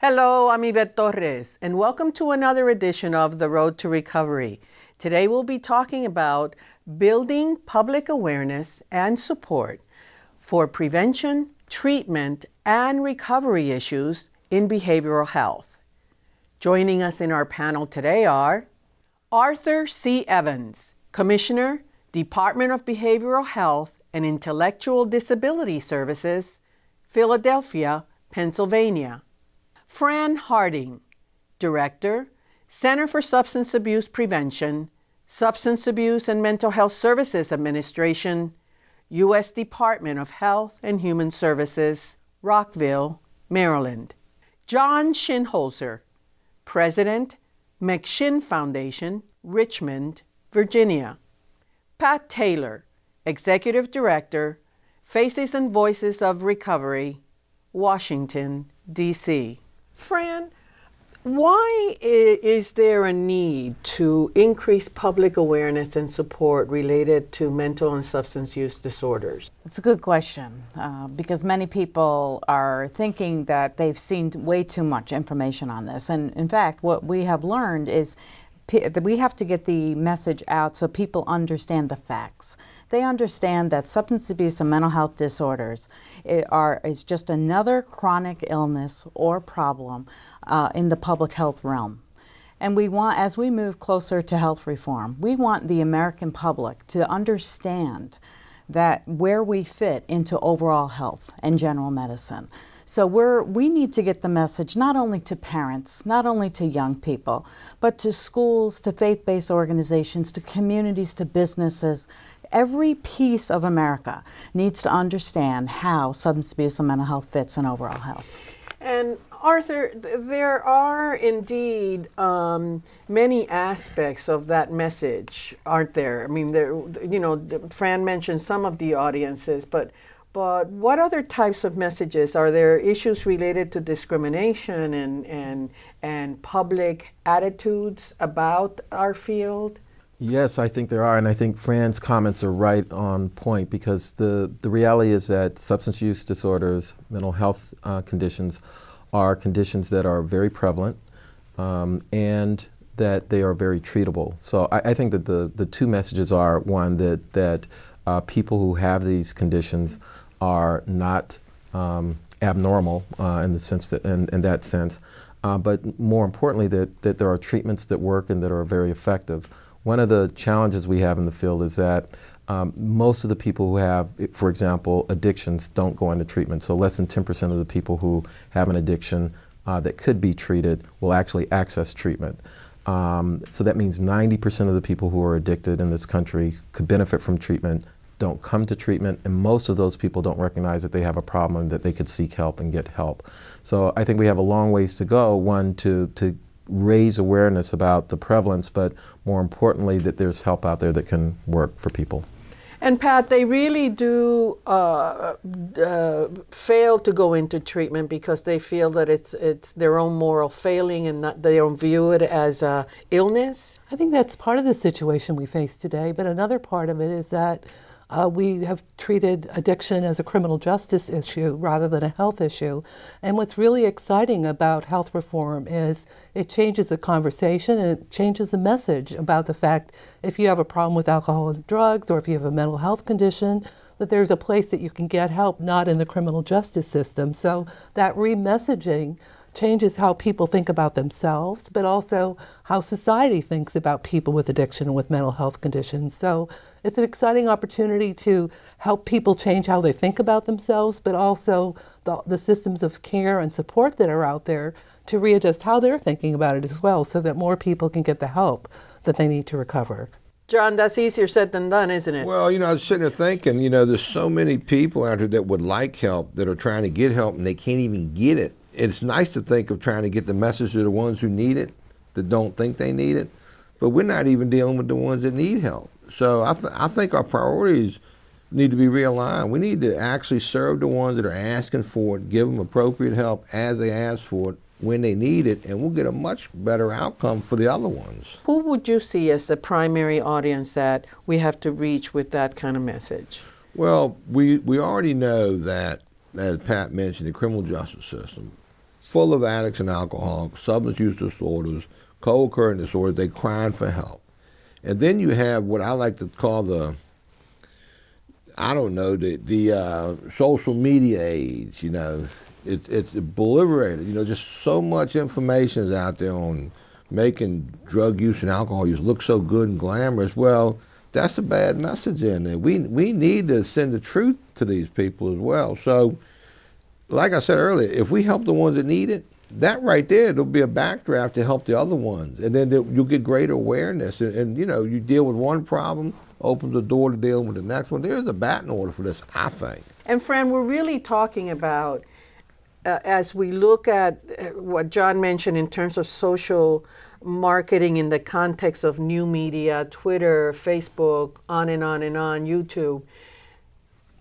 Hello, I'm Ivette Torres, and welcome to another edition of The Road to Recovery. Today we'll be talking about building public awareness and support for prevention, treatment, and recovery issues in behavioral health. Joining us in our panel today are Arthur C. Evans, Commissioner, Department of Behavioral Health and Intellectual Disability Services, Philadelphia, Pennsylvania. Fran Harding, Director, Center for Substance Abuse Prevention, Substance Abuse and Mental Health Services Administration, U.S. Department of Health and Human Services, Rockville, Maryland. John Shinholser, President, McShin Foundation, Richmond, Virginia. Pat Taylor, Executive Director, Faces and Voices of Recovery, Washington, D.C. Fran, why is there a need to increase public awareness and support related to mental and substance use disorders? It's a good question uh, because many people are thinking that they've seen way too much information on this. And in fact, what we have learned is we have to get the message out so people understand the facts. They understand that substance abuse and mental health disorders eh, are is just another chronic illness or problem uh, in the public health realm. And we want, as we move closer to health reform, we want the American public to understand that where we fit into overall health and general medicine. So we're, we need to get the message not only to parents, not only to young people, but to schools, to faith-based organizations, to communities, to businesses. Every piece of America needs to understand how substance abuse and mental health fits in overall health. And Arthur, there are indeed um, many aspects of that message, aren't there? I mean, there, you know, Fran mentioned some of the audiences, but but what other types of messages? Are there issues related to discrimination and, and, and public attitudes about our field? Yes, I think there are, and I think Fran's comments are right on point because the, the reality is that substance use disorders, mental health uh, conditions, are conditions that are very prevalent um, and that they are very treatable. So I, I, think that the, the two messages are, one, that, that uh, people who have these conditions are not um, abnormal uh, in the sense that, in, in that sense, uh, but more importantly that, that there are treatments that work and that are very effective. One of the challenges we have in the field is that um, most of the people who have, for example, addictions don't go into treatment. So less than 10% of the people who have an addiction uh, that could be treated will actually access treatment. Um, so that means 90% of the people who are addicted in this country could benefit from treatment don't come to treatment, and most of those people don't recognize that they have a problem that they could seek help and get help. So I think we have a long ways to go, one, to, to raise awareness about the prevalence, but more importantly, that there's help out there that can work for people. And Pat, they really do uh, uh, fail to go into treatment because they feel that it's it's their own moral failing and that they don't view it as a illness. I think that's part of the situation we face today. But another part of it is that uh, we have treated addiction as a criminal justice issue rather than a health issue. And what's really exciting about health reform is it changes the conversation and it changes the message about the fact if you have a problem with alcohol and drugs or if you have a mental health condition, that there's a place that you can get help, not in the criminal justice system. So that re-messaging changes how people think about themselves, but also how society thinks about people with addiction and with mental health conditions. So it's an exciting opportunity to help people change how they think about themselves, but also the, the systems of care and support that are out there to readjust how they're thinking about it as well so that more people can get the help that they need to recover. John, that's easier said than done, isn't it? Well, you know, I was sitting there thinking, you know, there's so many people out there that would like help that are trying to get help and they can't even get it it's nice to think of trying to get the message to the ones who need it, that don't think they need it, but we're not even dealing with the ones that need help. So I, th I think our priorities need to be realigned. We need to actually serve the ones that are asking for it, give them appropriate help as they ask for it, when they need it, and we'll get a much better outcome for the other ones. Who would you see as the primary audience that we have to reach with that kind of message? Well, we, we already know that, as Pat mentioned, the criminal justice system full of addicts and alcoholics, substance use disorders, co-occurring disorders. They crying for help, and then you have what I like to call the I don't know the the uh, social media age. You know, it, it's obliterated. You know, just so much information is out there on making drug use and alcohol use look so good and glamorous. Well, that's a bad message in there. We we need to send the truth to these people as well. So, like I said earlier, if we help the ones that need it, that right there, there'll be a backdraft to help the other ones, and then you'll get greater awareness. And, and, you know, you deal with one problem, opens the door to dealing with the next one. There's a batting order for this, I think. And Fran, we're really talking about uh, as we look at uh, what John mentioned in terms of social marketing in the context of new media, Twitter, Facebook, on and on and on, YouTube,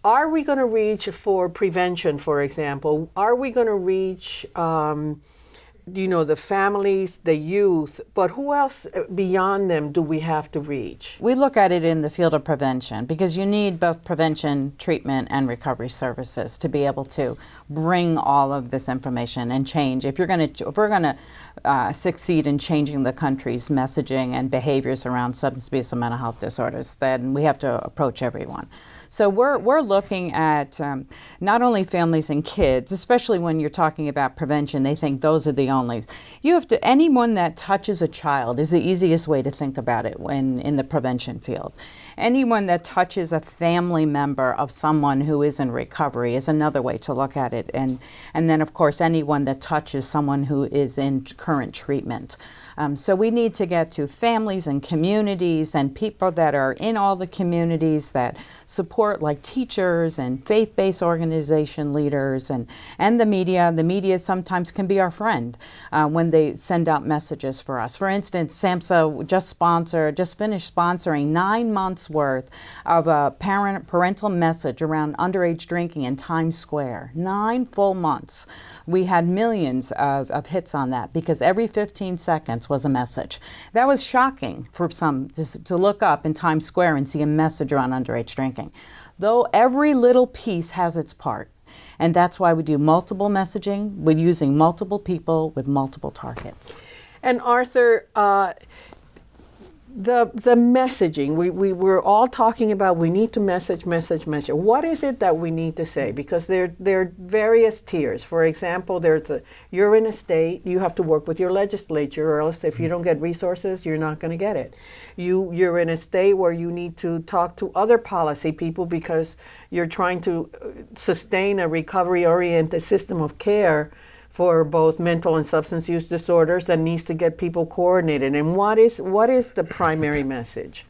are we going to reach for prevention, for example? Are we going to reach, um, you know, the families, the youth, but who else uh, beyond them do we have to reach? We look at it in the field of prevention because you need both prevention, treatment, and recovery services to be able to bring all of this information and change. If you're going to, if we're going to uh, succeed in changing the country's messaging and behaviors around substance abuse and mental health disorders, then we have to approach everyone. So we're, we're looking at um, not only families and kids, especially when you're talking about prevention, they think those are the only. You have to, anyone that touches a child is the easiest way to think about it when in the prevention field. Anyone that touches a family member of someone who is in recovery is another way to look at it. And, and then, of course, anyone that touches someone who is in current treatment. Um, so we need to get to families and communities and people that are in all the communities that support like teachers and faith-based organization leaders and, and the media. The media sometimes can be our friend uh, when they send out messages for us. For instance, SAMHSA just sponsored, just finished sponsoring nine months worth of a parent parental message around underage drinking in Times Square. Nine full months. We had millions of, of hits on that because every 15 seconds was a message. That was shocking for some to look up in Times Square and see a message around underage drinking. Though every little piece has its part. And that's why we do multiple messaging. We're using multiple people with multiple targets. And Arthur, uh, the the messaging. We, we we're all talking about we need to message message message. What is it that we need to say? Because there there are various tiers. For example there's a you're in a state you have to work with your legislature or else if you don't get resources you're not going to get it. You you're in a state where you need to talk to other policy people because you're trying to uh, sustain a recovery oriented system of care for both mental and substance use disorders that needs to get people coordinated. And what is what is the primary message?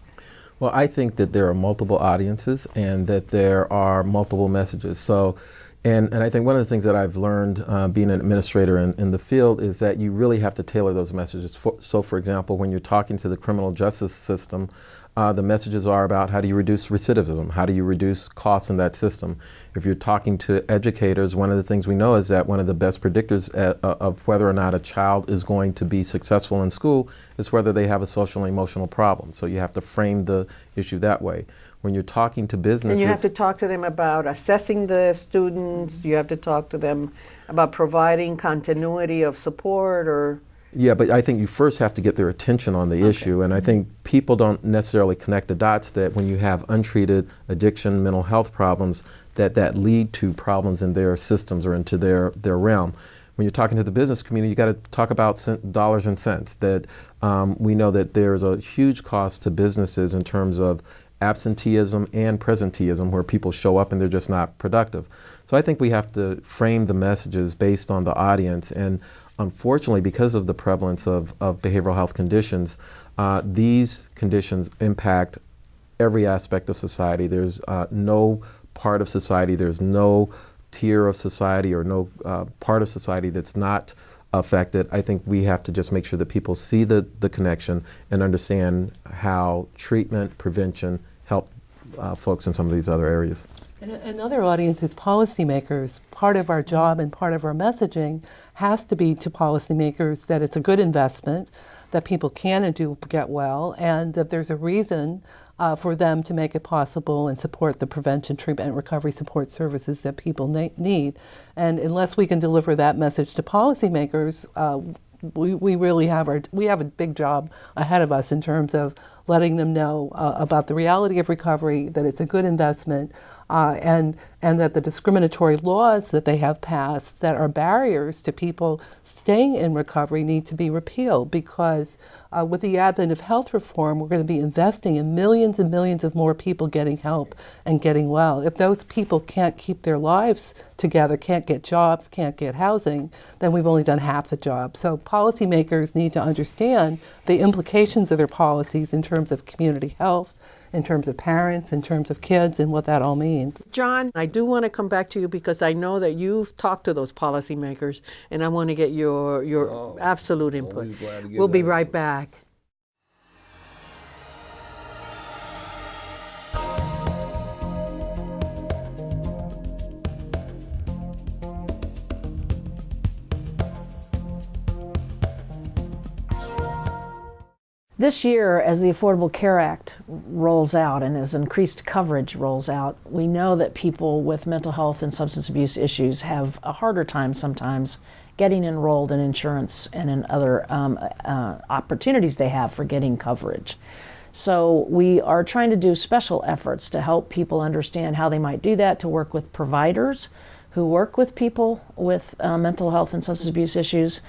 Well, I think that there are multiple audiences and that there are multiple messages. So, and, and I think one of the things that I've learned uh, being an administrator in, in the field is that you really have to tailor those messages. For, so, for example, when you're talking to the criminal justice system, uh, the messages are about how do you reduce recidivism, how do you reduce costs in that system. If you're talking to educators, one of the things we know is that one of the best predictors at, uh, of whether or not a child is going to be successful in school is whether they have a social and emotional problem. So you have to frame the issue that way. When you're talking to businesses, and you have to talk to them about assessing the students. You have to talk to them about providing continuity of support or yeah, but I think you first have to get their attention on the okay. issue. And I think people don't necessarily connect the dots that when you have untreated addiction, mental health problems, that that lead to problems in their systems or into their, their realm. When you're talking to the business community, you got to talk about cent, dollars and cents. That um, we know that there's a huge cost to businesses in terms of absenteeism and presenteeism, where people show up and they're just not productive. So I think we have to frame the messages based on the audience and unfortunately, because of the prevalence of, of behavioral health conditions, uh, these conditions impact every aspect of society. There's uh, no part of society, there's no tier of society or no uh, part of society that's not affected. I think we have to just make sure that people see the, the connection and understand how treatment, prevention help uh, folks in some of these other areas. And another audience is policymakers. Part of our job and part of our messaging has to be to policymakers that it's a good investment, that people can and do get well, and that there's a reason uh, for them to make it possible and support the prevention, treatment, and recovery support services that people need. And unless we can deliver that message to policymakers, uh, we, we really have our we have a big job ahead of us in terms of letting them know uh, about the reality of recovery, that it's a good investment, uh, and and that the discriminatory laws that they have passed that are barriers to people staying in recovery need to be repealed because uh, with the advent of health reform, we're going to be investing in millions and millions of more people getting help and getting well. If those people can't keep their lives together, can't get jobs, can't get housing, then we've only done half the job. So policymakers need to understand the implications of their policies in terms of community health, in terms of parents, in terms of kids, and what that all means. John, I do want to come back to you because I know that you've talked to those policymakers, and I want to get your your oh, absolute oh, input. always glad We'll be that right back. This year, as the Affordable Care Act rolls out and as increased coverage rolls out, we know that people with mental health and substance abuse issues have a harder time sometimes getting enrolled in insurance and in other um, uh, opportunities they have for getting coverage. So, we are trying to do special efforts to help people understand how they might do that, to work with providers who work with people with uh, mental health and substance abuse issues,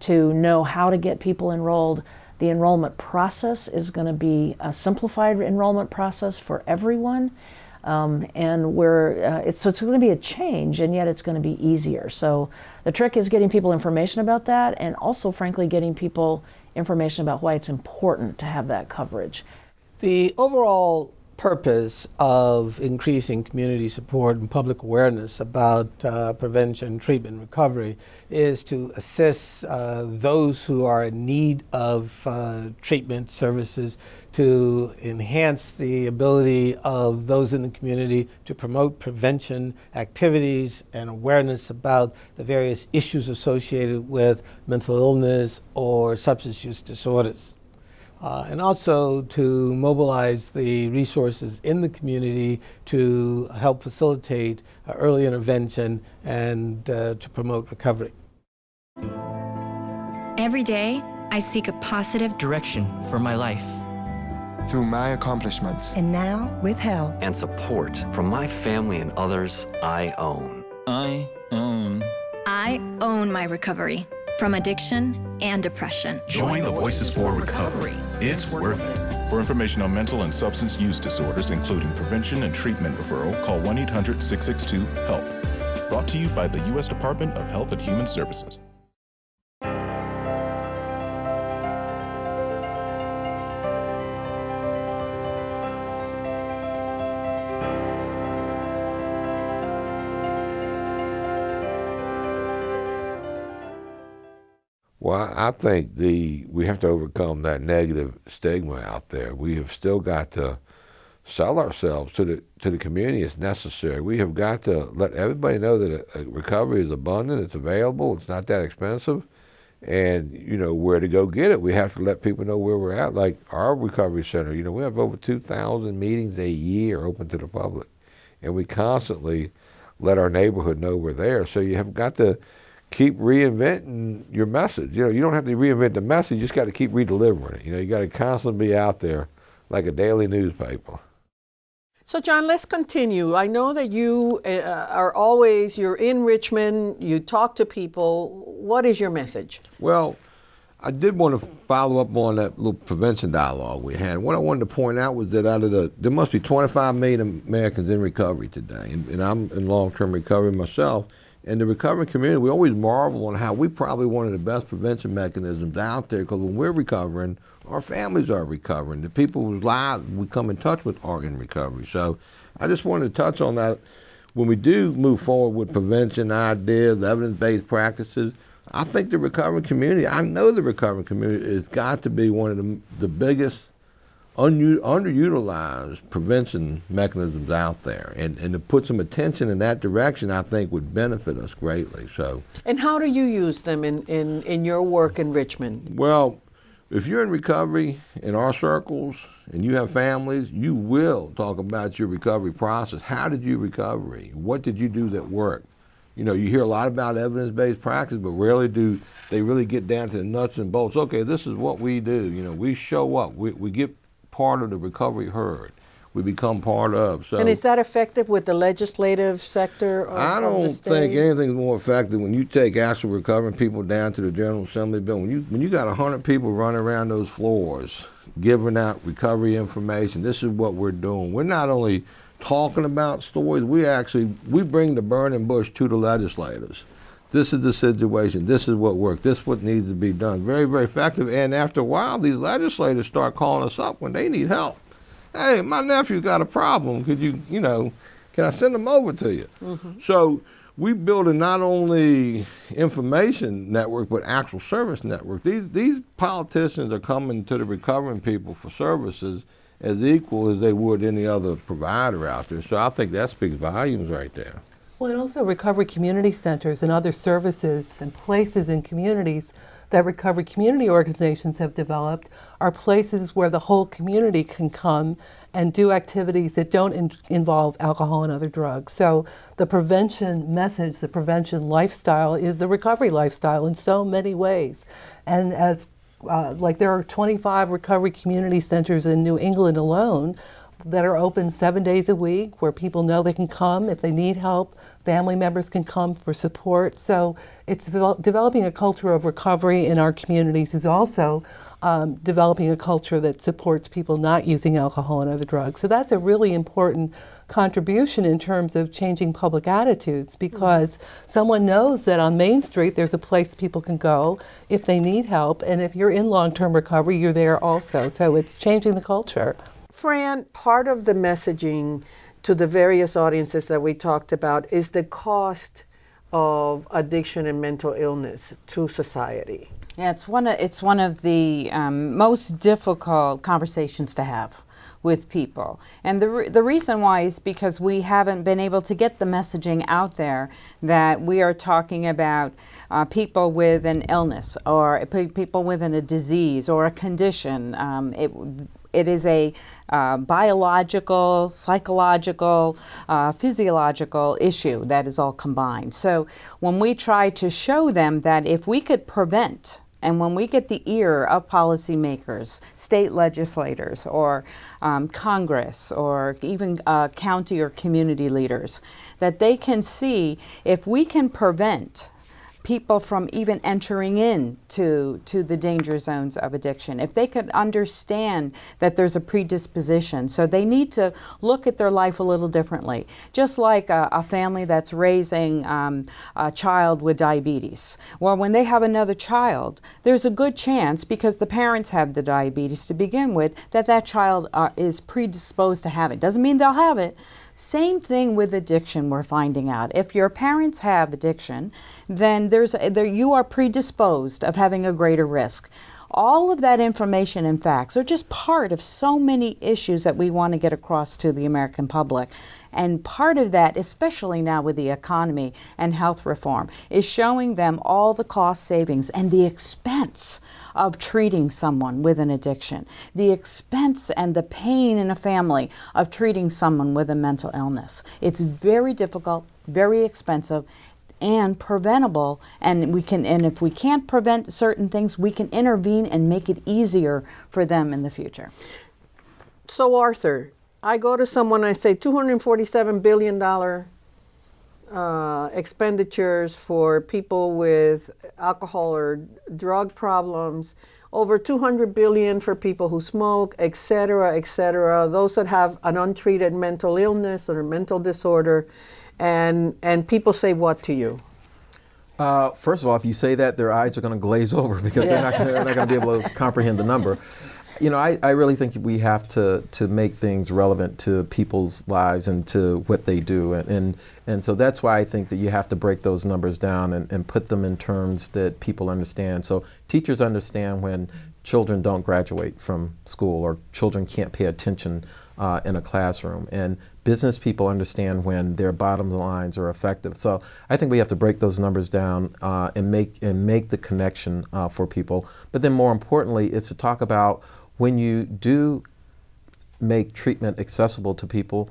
to know how to get people enrolled. The enrollment process is going to be a simplified enrollment process for everyone. Um, and we're, uh, it's, so it's going to be a change, and yet it's going to be easier. So the trick is getting people information about that, and also, frankly, getting people information about why it's important to have that coverage. The overall purpose of increasing community support and public awareness about uh, prevention, treatment, recovery is to assist uh, those who are in need of uh, treatment services to enhance the ability of those in the community to promote prevention activities and awareness about the various issues associated with mental illness or substance use disorders. Uh, and also to mobilize the resources in the community to help facilitate uh, early intervention and uh, to promote recovery. Every day, I seek a positive direction for my life. Through my accomplishments And now, with help and support from my family and others I own. I own. I own my recovery from addiction and depression. Join the Voices for Recovery. It's worth it. For information on mental and substance use disorders, including prevention and treatment referral, call 1 800 662 HELP. Brought to you by the U.S. Department of Health and Human Services. Well, I think the we have to overcome that negative stigma out there. We have still got to sell ourselves to the to the community as necessary. We have got to let everybody know that a, a recovery is abundant, it's available, it's not that expensive, and you know where to go get it. We have to let people know where we're at. Like our recovery center, you know, we have over two thousand meetings a year open to the public, and we constantly let our neighborhood know we're there. So you have got to keep reinventing your message. You know, you don't have to reinvent the message. You just got to keep redelivering it. You know, you got to constantly be out there like a daily newspaper. So, John, let's continue. I know that you uh, are always, you're in Richmond, you talk to people. What is your message? Well, I did want to follow up on that little prevention dialogue we had. What I wanted to point out was that out of the, there must be 25 million Americans in recovery today, and, and I'm in long-term recovery myself. In the recovering community, we always marvel on how we probably one of the best prevention mechanisms out there because when we're recovering, our families are recovering. The people whose lives we come in touch with are in recovery. So I just wanted to touch on that. When we do move forward with prevention ideas, evidence-based practices, I think the recovering community, I know the recovering community has got to be one of the, the biggest underutilized prevention mechanisms out there. And, and to put some attention in that direction, I think would benefit us greatly. So. And how do you use them in, in, in your work in Richmond? Well, if you're in recovery in our circles and you have families, you will talk about your recovery process. How did you recovery? What did you do that worked? You know, you hear a lot about evidence-based practice, but rarely do they really get down to the nuts and bolts. Okay, this is what we do. You know, we show up. We, we get part of the recovery herd. We become part of. So, and is that effective with the legislative sector? Of, I don't think anything's more effective when you take actual recovering people down to the General Assembly building. When you when you got hundred people running around those floors giving out recovery information, this is what we're doing. We're not only talking about stories. We actually we bring the burning bush to the legislators. This is the situation. This is what worked. This is what needs to be done. Very, very effective. And after a while, these legislators start calling us up when they need help. Hey, my nephew's got a problem. Could you, you know, can I send him over to you? Mm-hmm. So we build a not only information network but actual service network. These these politicians are coming to the recovering people for services as equal as they would any other provider out there. So I think that speaks volumes right there. Well, and also recovery community centers and other services and places in communities that recovery community organizations have developed are places where the whole community can come and do activities that don't in involve alcohol and other drugs. So the prevention message, the prevention lifestyle is the recovery lifestyle in so many ways. And as uh, like there are 25 recovery community centers in New England alone that are open seven days a week where people know they can come if they need help. Family members can come for support. So it's developing a culture of recovery in our communities is also um, developing a culture that supports people not using alcohol and other drugs. So that's a really important contribution in terms of changing public attitudes because mm -hmm. someone knows that on Main Street there's a place people can go if they need help and if you're in long-term recovery you're there also. So it's changing the culture. Fran, part of the messaging to the various audiences that we talked about is the cost of addiction and mental illness to society. Yeah, it's one of, it's one of the um, most difficult conversations to have with people. And the, re the reason why is because we haven't been able to get the messaging out there that we are talking about uh, people with an illness or people with a disease or a condition. Um, it, it is a uh, biological, psychological, uh, physiological issue that is all combined. So when we try to show them that if we could prevent and when we get the ear of policymakers, state legislators, or um, Congress, or even uh, county or community leaders, that they can see if we can prevent people from even entering in to, to the danger zones of addiction. If they could understand that there's a predisposition, so they need to look at their life a little differently. Just like a, a family that's raising um, a child with diabetes. Well, when they have another child, there's a good chance, because the parents have the diabetes to begin with, that that child uh, is predisposed to have it. Doesn't mean they'll have it, same thing with addiction, we're finding out. If your parents have addiction, then there's a, there, you are predisposed of having a greater risk. All of that information and facts are just part of so many issues that we want to get across to the American public. And part of that, especially now with the economy and health reform, is showing them all the cost savings and the expense of treating someone with an addiction, the expense and the pain in a family of treating someone with a mental illness. It's very difficult, very expensive, and preventable and we can and if we can't prevent certain things we can intervene and make it easier for them in the future. So arthur i go to someone i say 247 billion dollar uh, expenditures for people with alcohol or drug problems over 200 billion for people who smoke et cetera et cetera those that have an untreated mental illness or mental disorder and and people say what to you? Uh, first of all, if you say that, their eyes are going to glaze over because they're not going to be able to comprehend the number. You know, I, I really think we have to, to make things relevant to people's lives and to what they do. And, and, and so that's why I think that you have to break those numbers down and, and put them in terms that people understand. So teachers understand when children don't graduate from school or children can't pay attention uh, in a classroom. And business people understand when their bottom lines are effective. So I think we have to break those numbers down uh, and make and make the connection uh, for people. But then more importantly, is to talk about when you do make treatment accessible to people.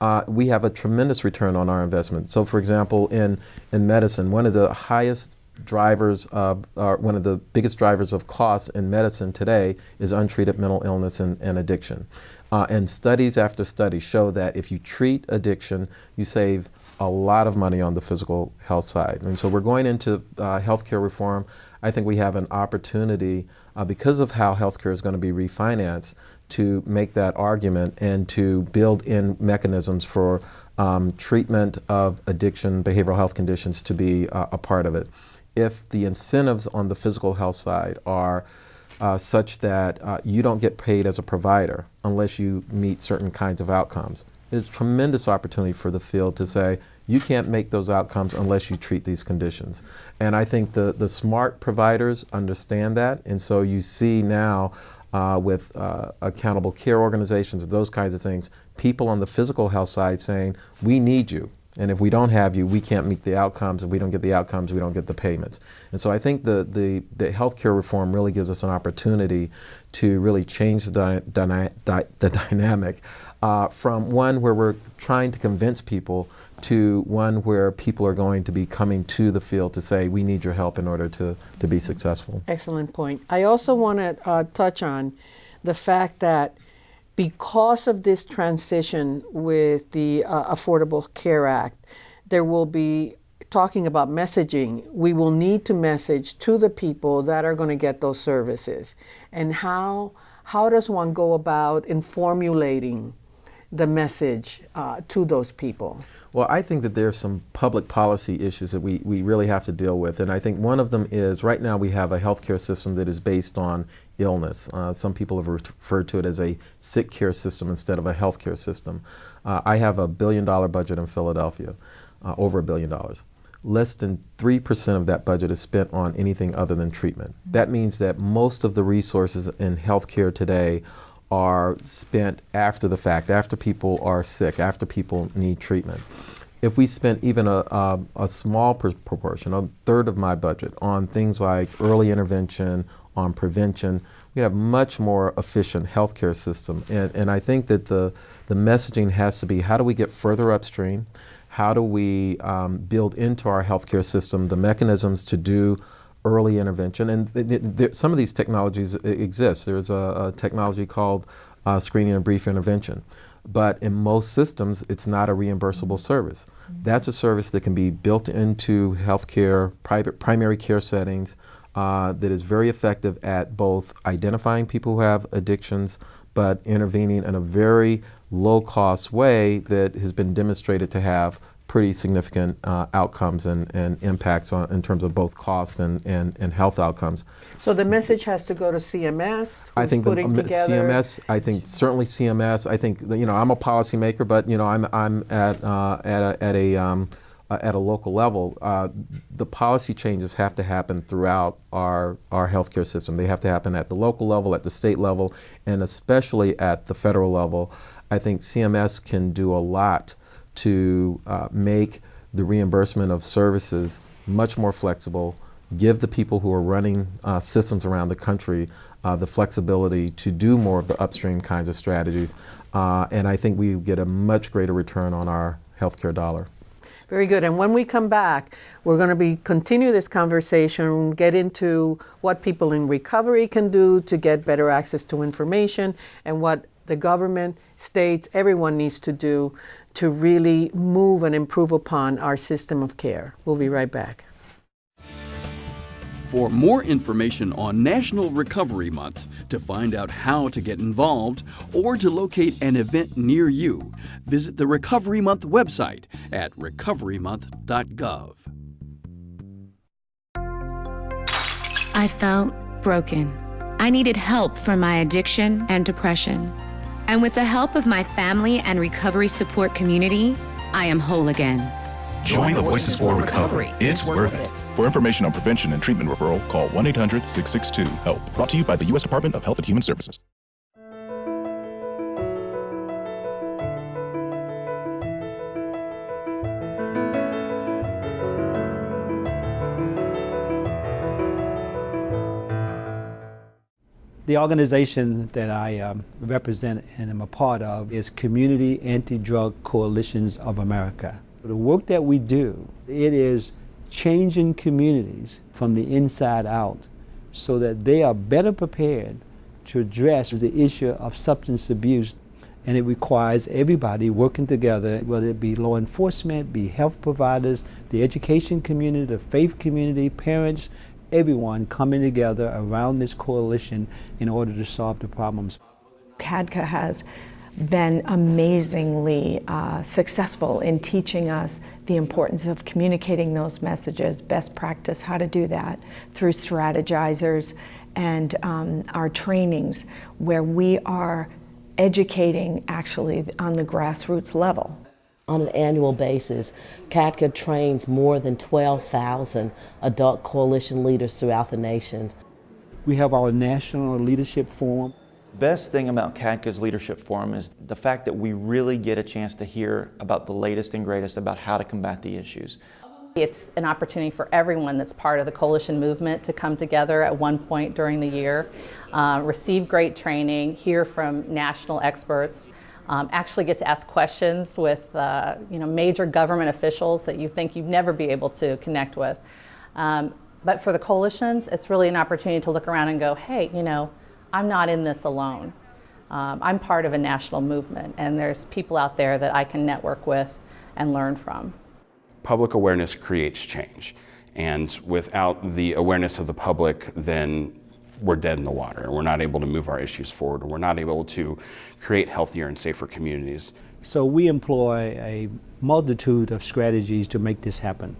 Uh, we have a tremendous return on our investment. So, for example, in in medicine, one of the highest drivers of, uh, one of the biggest drivers of costs in medicine today is untreated mental illness and, and addiction. Uh, and studies after studies show that if you treat addiction, you save a lot of money on the physical health side. And so we're going into uh, healthcare reform. I think we have an opportunity, uh, because of how healthcare is going to be refinanced, to make that argument and to build in mechanisms for um, treatment of addiction, behavioral health conditions to be uh, a part of it. If the incentives on the physical health side are uh, such that uh, you don't get paid as a provider unless you meet certain kinds of outcomes. It's a tremendous opportunity for the field to say, you can't make those outcomes unless you treat these conditions. And I think the, the smart providers understand that, and so you see now uh, with uh, accountable care organizations those kinds of things, people on the physical health side saying, we need you. And if we don't have you, we can't meet the outcomes. If we don't get the outcomes, we don't get the payments. And so I think the, the, the healthcare reform really gives us an opportunity to really change the, the dynamic uh, from one where we're trying to convince people to one where people are going to be coming to the field to say, we need your help in order to, to be successful. Excellent point. I also want to uh, touch on the fact that because of this transition with the uh, Affordable Care Act, there will be talking about messaging. We will need to message to the people that are going to get those services. And how, how does one go about in formulating the message uh, to those people? Well, I think that there are some public policy issues that we, we really have to deal with. And I think one of them is right now we have a healthcare system that is based on illness. Uh, some people have referred to it as a sick care system instead of a healthcare system. Uh, I have a billion dollar budget in Philadelphia, uh, over a billion dollars. Less than 3% of that budget is spent on anything other than treatment. That means that most of the resources in healthcare today are spent after the fact, after people are sick, after people need treatment. If we spent even a, a, a small proportion, a third of my budget, on things like early intervention, on prevention, we have much more efficient healthcare system. And, and I think that the, the messaging has to be how do we get further upstream? How do we um, build into our healthcare system the mechanisms to do early intervention? And th th some of these technologies exist. There's a, a technology called uh, screening and brief intervention. But in most systems, it's not a reimbursable service. Mm -hmm. That's a service that can be built into healthcare, private primary care settings, uh, that is very effective at both identifying people who have addictions but intervening in a very low cost way that has been demonstrated to have pretty significant uh, outcomes and, and impacts on, in terms of both costs and, and, and health outcomes. So the message has to go to CMS. I think putting the, together CMS. I think certainly CMS. I think you know I'm a policymaker, but you know I'm I'm at uh, at a, at a um, uh, at a local level, uh, the policy changes have to happen throughout our, our healthcare system. They have to happen at the local level, at the state level, and especially at the federal level. I think CMS can do a lot to uh, make the reimbursement of services much more flexible, give the people who are running uh, systems around the country uh, the flexibility to do more of the upstream kinds of strategies. Uh, and I think we get a much greater return on our healthcare dollar. Very good. And when we come back, we're going to be continue this conversation, get into what people in recovery can do to get better access to information and what the government, states, everyone needs to do to really move and improve upon our system of care. We'll be right back. For more information on National Recovery Month, to find out how to get involved, or to locate an event near you, visit the Recovery Month website at recoverymonth.gov. I felt broken. I needed help for my addiction and depression. And with the help of my family and recovery support community, I am whole again. Join the Voices for Recovery. It's worth it. For information on prevention and treatment referral, call 1 800 662 HELP. Brought to you by the U.S. Department of Health and Human Services. The organization that I um, represent and am a part of is Community Anti-Drug Coalitions of America. The work that we do, it is changing communities from the inside out so that they are better prepared to address the issue of substance abuse. And it requires everybody working together, whether it be law enforcement, be health providers, the education community, the faith community, parents, everyone coming together around this coalition in order to solve the problems. CADCA has been amazingly uh, successful in teaching us the importance of communicating those messages, best practice, how to do that through strategizers and um, our trainings where we are educating actually on the grassroots level. On an annual basis, CADCA trains more than 12,000 adult coalition leaders throughout the nation. We have our National Leadership Forum. Best thing about CADCA's Leadership Forum is the fact that we really get a chance to hear about the latest and greatest about how to combat the issues. It's an opportunity for everyone that's part of the coalition movement to come together at one point during the year, uh, receive great training, hear from national experts, um, actually get to ask questions with uh, you know, major government officials that you think you'd never be able to connect with. Um, but for the coalitions, it's really an opportunity to look around and go, hey, you know, I'm not in this alone. Um, I'm part of a national movement, and there's people out there that I can network with and learn from. Public awareness creates change. And without the awareness of the public, then we're dead in the water. And we're not able to move our issues forward. Or we're not able to create healthier and safer communities. So we employ a multitude of strategies to make this happen.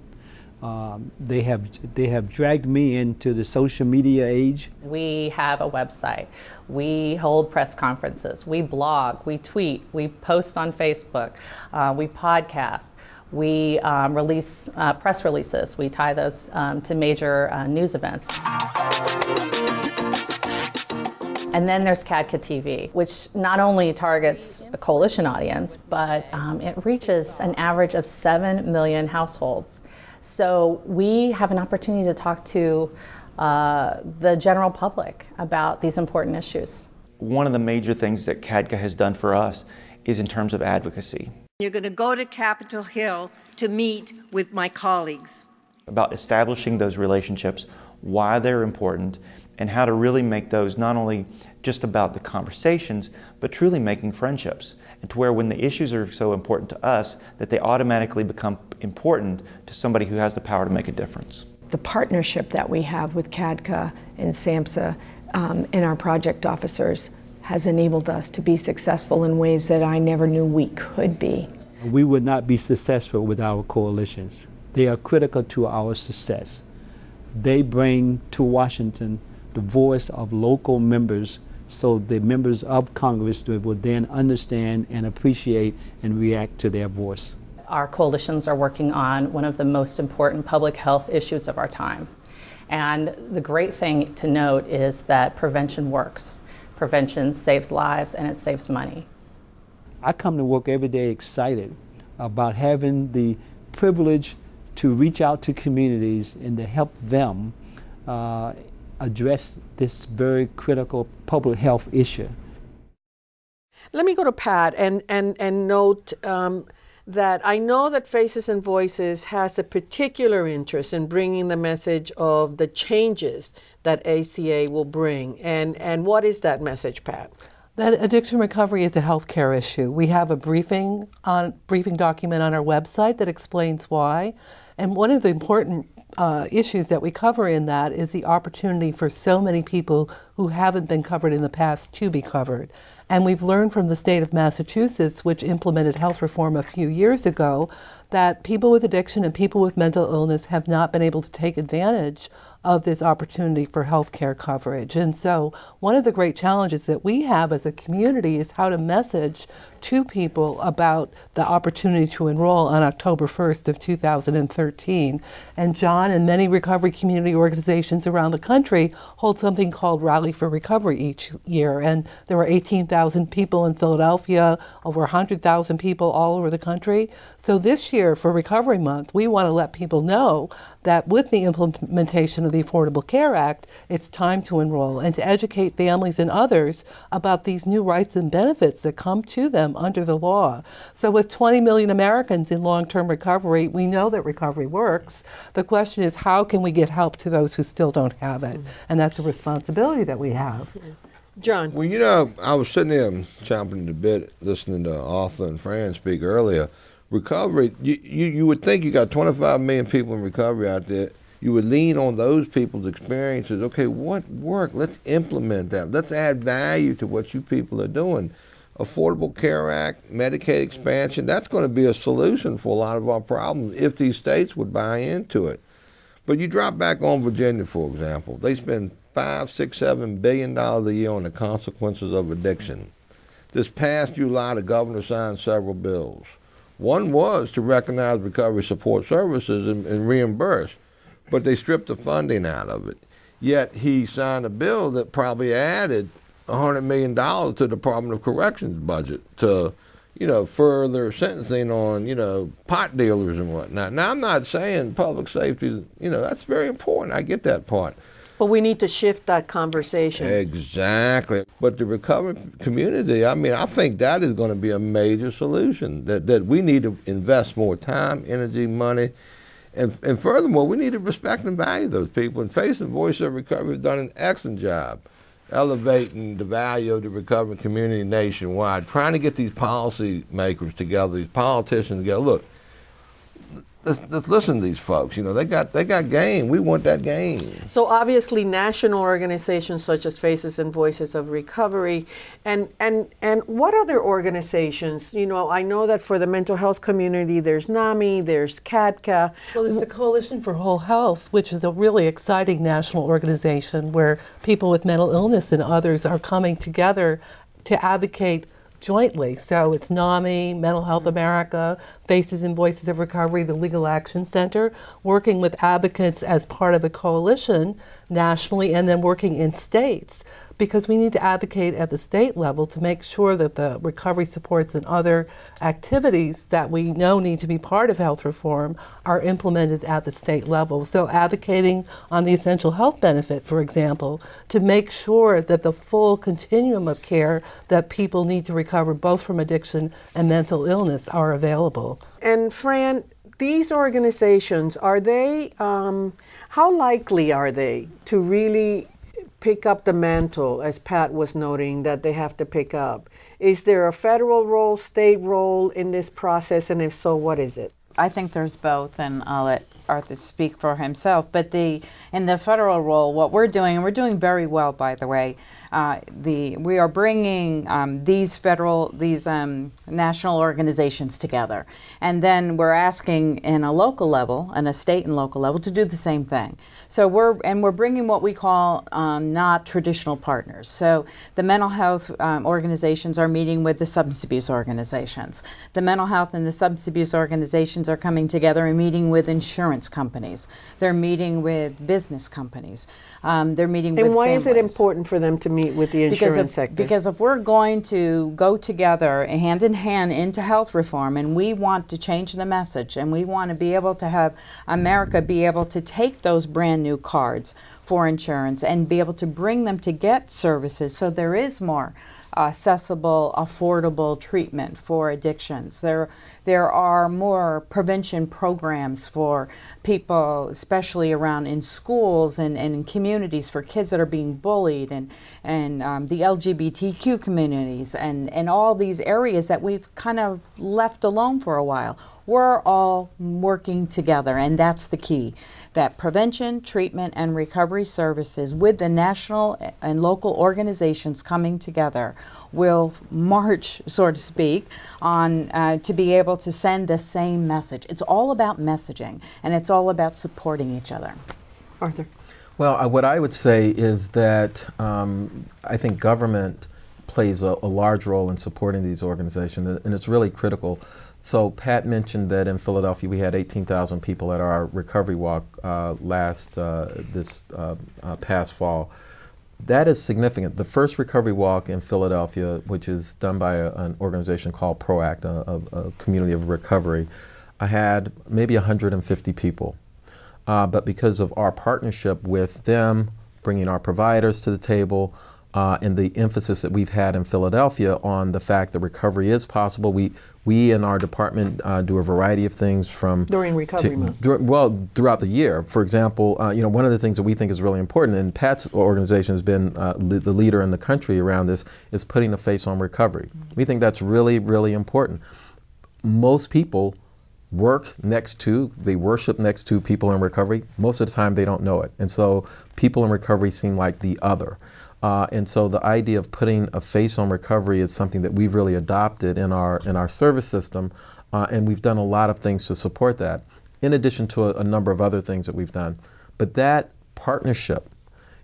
Um, they have they have dragged me into the social media age. We have a website. We hold press conferences. We blog. We tweet. We post on Facebook. Uh, we podcast. We um, release uh, press releases. We tie those um, to major uh, news events. And then there's CADCA TV, which not only targets a coalition audience, but um, it reaches an average of 7 million households. So we have an opportunity to talk to uh, the general public about these important issues. One of the major things that CADCA has done for us is in terms of advocacy. You're going to go to Capitol Hill to meet with my colleagues. About establishing those relationships, why they're important, and how to really make those not only just about the conversations, but truly making friendships. And to where when the issues are so important to us, that they automatically become important to somebody who has the power to make a difference. The partnership that we have with CADCA and SAMHSA um, and our project officers has enabled us to be successful in ways that I never knew we could be. We would not be successful with our coalitions. They are critical to our success. They bring to Washington the voice of local members so the members of Congress will then understand and appreciate and react to their voice. Our coalitions are working on one of the most important public health issues of our time. And the great thing to note is that prevention works. Prevention saves lives and it saves money. I come to work every day excited about having the privilege to reach out to communities and to help them uh, address this very critical public health issue. Let me go to Pat and, and, and note um, that I know that Faces and Voices has a particular interest in bringing the message of the changes that ACA will bring. And, and what is that message, Pat? That addiction recovery is a healthcare issue. We have a briefing on briefing document on our website that explains why. And one of the important uh, issues that we cover in that is the opportunity for so many people who haven't been covered in the past to be covered. And we've learned from the state of Massachusetts, which implemented health reform a few years ago, that people with addiction and people with mental illness have not been able to take advantage of this opportunity for health care coverage. And so one of the great challenges that we have as a community is how to message to people about the opportunity to enroll on October 1st of 2013. And John and many recovery community organizations around the country hold something called Rally for Recovery each year. And there were 18,000 people in Philadelphia, over 100,000 people all over the country. So this year for Recovery Month, we want to let people know that with the implementation of the Affordable Care Act, it's time to enroll and to educate families and others about these new rights and benefits that come to them under the law. So with 20 million Americans in long-term recovery, we know that recovery works. The question is how can we get help to those who still don't have it? And that's a responsibility that we have. John. Well, you know, I was sitting there chomping the bit listening to Arthur and Fran speak earlier. Recovery, you, you, you would think you got 25 million people in recovery out there. You would lean on those people's experiences. Okay, what worked? Let's implement that. Let's add value to what you people are doing. Affordable Care Act, Medicaid expansion, that's going to be a solution for a lot of our problems if these states would buy into it. But you drop back on Virginia, for example. They spend five, six, seven billion dollars a year on the consequences of addiction. This past July, the governor signed several bills. One was to recognize recovery support services and, and reimburse, but they stripped the funding out of it. Yet he signed a bill that probably added $100 million to the Department of Corrections budget to, you know, further sentencing on, you know, pot dealers and whatnot. Now, I'm not saying public safety, you know, that's very important. I get that part. But we need to shift that conversation. Exactly. But the recovery community, I mean, I think that is going to be a major solution. That, that we need to invest more time, energy, money. And, and furthermore, we need to respect and value those people. And Face and Voice of Recovery have done an excellent job elevating the value of the recovery community nationwide, trying to get these policy makers together, these politicians together. Look, let's, let's listen to these folks. You know, they got they got game. We want that game. So obviously, national organizations such as Faces and Voices of Recovery, and and and what other organizations? You know, I know that for the mental health community, there's NAMI, there's CADCA. Well, there's the Coalition for Whole Health, which is a really exciting national organization where people with mental illness and others are coming together to advocate jointly. So it's NAMI, Mental Health mm. America, Faces and Voices of Recovery, the Legal Action Center, working with advocates as part of the coalition nationally and then working in states because we need to advocate at the state level to make sure that the recovery supports and other activities that we know need to be part of health reform are implemented at the state level. So advocating on the essential health benefit, for example, to make sure that the full continuum of care that people need to recover both from addiction and mental illness are available. And Fran, these organizations, are they, um, how likely are they to really pick up the mantle, as Pat was noting, that they have to pick up? Is there a federal role, state role in this process, and if so, what is it? I think there's both, and I'll let Arthur speak for himself. But the in the federal role, what we're doing, and we're doing very well, by the way. Uh, the we are bringing um, these federal these um, national organizations together, and then we're asking in a local level and a state and local level to do the same thing. So we're and we're bringing what we call um, not traditional partners. So the mental health um, organizations are meeting with the substance abuse organizations. The mental health and the substance abuse organizations are coming together and meeting with insurance companies. They're meeting with business companies. Um, they're meeting and with why families. is it important for them to meet with the insurance because if, sector? Because if we're going to go together hand in hand into health reform and we want to change the message and we want to be able to have America be able to take those brand new cards for insurance and be able to bring them to get services so there is more accessible, affordable treatment for addictions. There, there are more prevention programs for people, especially around in schools and, and in communities for kids that are being bullied and, and um, the LGBTQ communities and, and all these areas that we've kind of left alone for a while. We're all working together, and that's the key that prevention, treatment, and recovery services with the national and local organizations coming together will march, so to speak, on uh, to be able to send the same message. It's all about messaging, and it's all about supporting each other. Arthur. Well, uh, what I would say is that um, I think government plays a, a, large role in supporting these organizations, and it's really critical. So Pat mentioned that in Philadelphia we had 18,000 people at our recovery walk uh, last uh, this uh, uh, past fall. That is significant. The first recovery walk in Philadelphia, which is done by a, an organization called PROACT, a, a, community of recovery, I had maybe 150 people. uh, but because of our partnership with them, bringing our providers to the table, uh, and the emphasis that we've had in Philadelphia on the fact that recovery is possible. We we in our department uh, do a variety of things from during recovery to, month. well, throughout the year. For example, uh, you know one of the things that we think is really important, and Pat's organization has been uh, le- the leader in the country around this, is putting a face on recovery. We think that's really really important. Most people work next to, they worship next to people in recovery. Most of the time, they don't know it, and so people in recovery seem like the other. Uh, and so the idea of putting a face on recovery is something that we've really adopted in our in our service system, uh, and we've done a lot of things to support that. In addition to a, a number of other things that we've done, but that partnership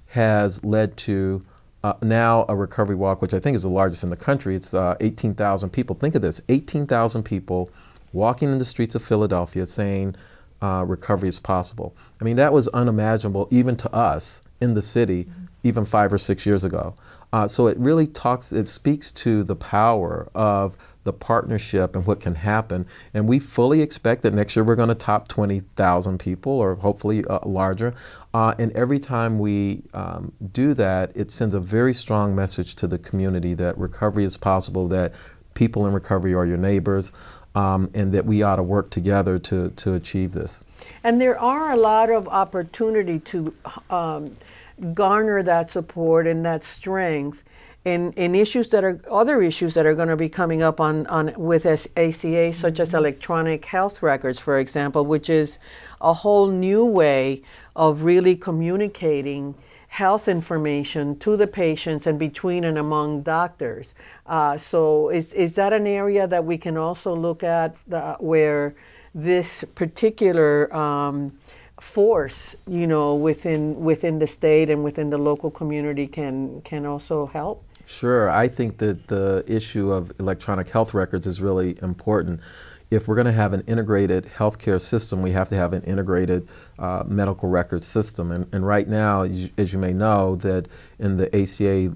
has led to uh, now a recovery walk, which I think is the largest in the country. It's uh, 18,000 people. Think of this: 18,000 people walking in the streets of Philadelphia saying uh, recovery is possible. I mean, that was unimaginable even to us in the city even five or six years ago. Uh, so it really talks, it speaks to the power of the partnership and what can happen. And we fully expect that next year we're going to top 20,000 people or hopefully uh, larger. Uh, and every time we um, do that, it sends a very strong message to the community that recovery is possible, that people in recovery are your neighbors, um, and that we ought to work together to, to achieve this. And there are a lot of opportunity to um, garner that support and that strength in, in issues that are other issues that are going to be coming up on, on with ACA, such as electronic health records, for example, which is a whole new way of really communicating health information to the patients and between and among doctors. Uh, so is, is that an area that we can also look at the, where this particular um, force, you know, within within the state and within the local community can can also help? Sure, I think that the issue of electronic health records is really important. If we're going to have an integrated healthcare system, we have to have an integrated uh, medical record system. And, and right now, as you, as you, may know, that in the ACA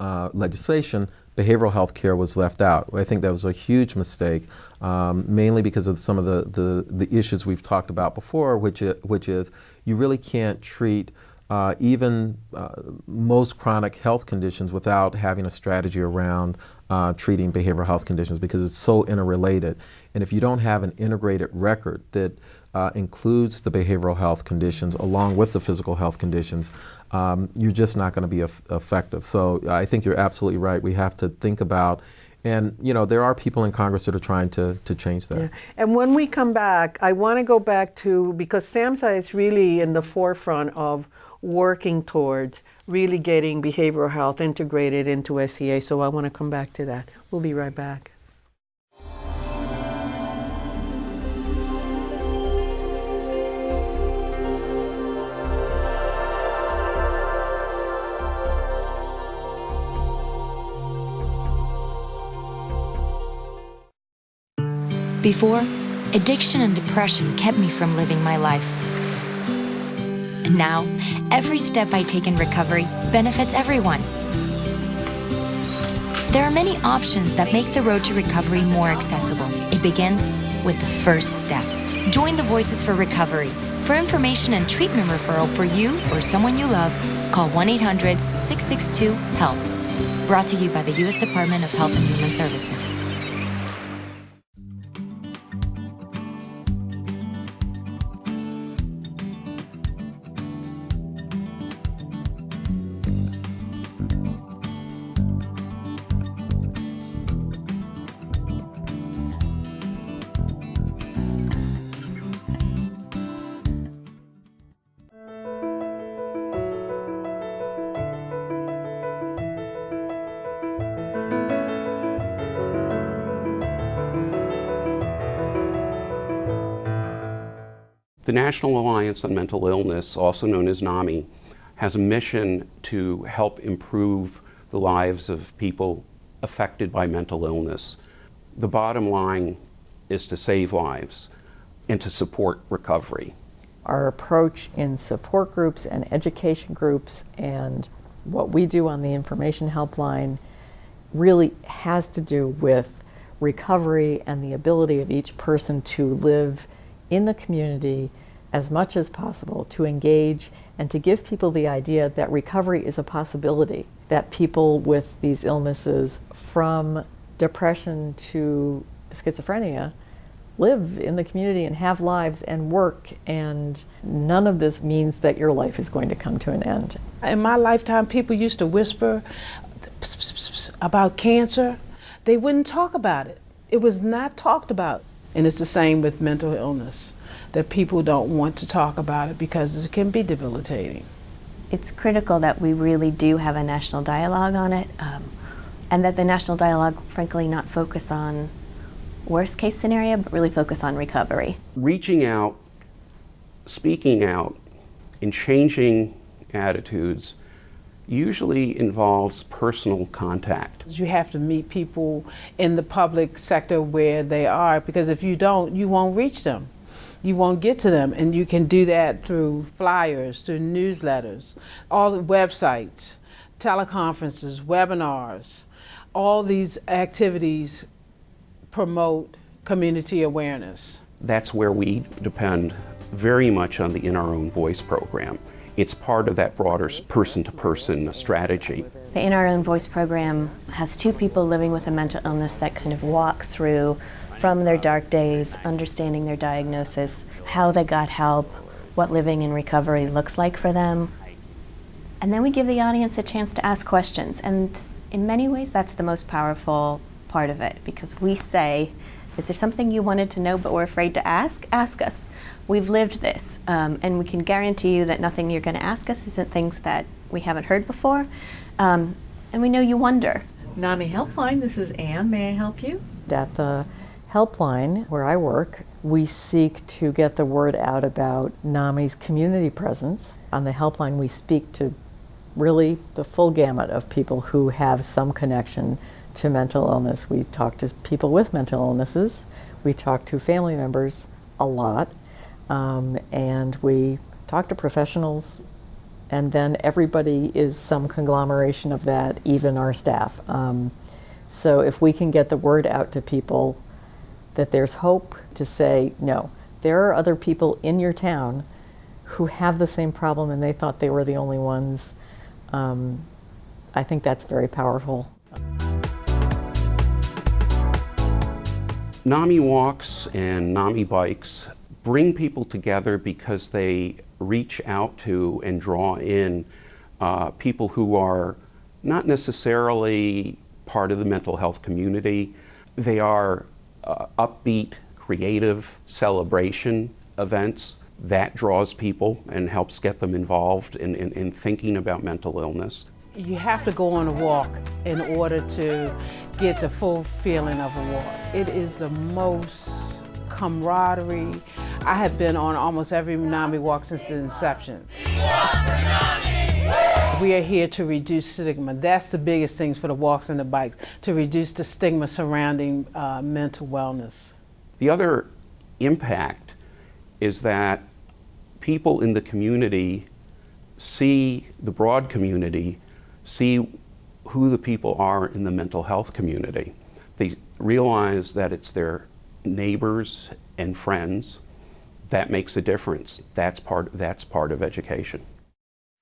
uh, legislation, behavioral health care was left out. I think that was a huge mistake, um, mainly because of some of the, the, the, issues we've talked about before, which is, which is you really can't treat uh, even uh, most chronic health conditions without having a strategy around uh, treating behavioral health conditions because it's so interrelated. And if you don't have an integrated record that uh, includes the behavioral health conditions along with the physical health conditions, um, you're just not going to be effective. So I think you're absolutely right. We have to think about and you know there are people in Congress that are trying to, to change that. Yeah. And when we come back, I want to go back to because SAMHSA is really in the forefront of working towards really getting behavioral health integrated into ACA. So I want to come back to that. We'll be right back. Before, addiction and depression kept me from living my life. And now, every step I take in recovery benefits everyone. There are many options that make the road to recovery more accessible. It begins with the first step. Join the Voices for Recovery. For information and treatment referral for you or someone you love, call 1 800 662 HELP. Brought to you by the U.S. Department of Health and Human Services. National Alliance on Mental Illness, also known as NAMI, has a mission to help improve the lives of people affected by mental illness. The bottom line is to save lives and to support recovery. Our approach in support groups and education groups and what we do on the information helpline really has to do with recovery and the ability of each person to live in the community as much as possible to engage and to give people the idea that recovery is a possibility, that people with these illnesses from depression to schizophrenia live in the community and have lives and work and none of this means that your life is going to come to an end. In my lifetime people used to whisper about cancer. They wouldn't talk about it. It was not talked about. And it's the same with mental illness, that people don't want to talk about it because it can be debilitating. It's critical that we really do have a national dialogue on it, um, and that the national dialogue, frankly, not focus on worst case scenario, but really focus on recovery. Reaching out, speaking out, and changing attitudes usually involves personal contact. You have to meet people in the public sector where they are because if you don't, you won't reach them. You won't get to them, and you can do that through flyers, through newsletters, all the websites, teleconferences, webinars. All these activities promote community awareness. That's where we depend very much on the In Our Own Voice program. It's part of that broader person-to-person -person strategy. The In Our Own Voice program has two people living with a mental illness that kind of walk through from their dark days, understanding their diagnosis, how they got help, what living in recovery looks like for them. And then we give the audience a chance to ask questions. And in many ways, that's the most powerful part of it because we say, is there something you wanted to know but were afraid to ask? Ask us. We've lived this, um, and we can guarantee you that nothing you're going to ask us isn't things that we haven't heard before. Um, and we know you wonder. NAMI Helpline, this is Anne. May I help you? At the helpline where I work, we seek to get the word out about NAMI's community presence. On the helpline, we speak to really the full gamut of people who have some connection to mental illness. We talk to people with mental illnesses. We talk to family members a lot. Um, and we talk to professionals, and then everybody is some conglomeration of that, even our staff. Um, so if we can get the word out to people that there's hope to say, no, there are other people in your town who have the same problem and they thought they were the only ones, um, I think that's very powerful. NAMI walks and NAMI bikes bring people together because they reach out to and draw in uh, people who are not necessarily part of the mental health community. They are uh, upbeat, creative celebration events that draws people and helps get them involved in, in, in thinking about mental illness. You have to go on a walk in order to get the full feeling of a walk. It is the most camaraderie. I have been on almost every NAMI walk since the inception. We are here to reduce stigma. That's the biggest things for the walks and the bikes, to reduce the stigma surrounding uh, mental wellness. The other impact is that people in the community see the broad community, see who the people are in the mental health community. They realize that it's their neighbors and friends, that makes a difference. That's part, that's part of education.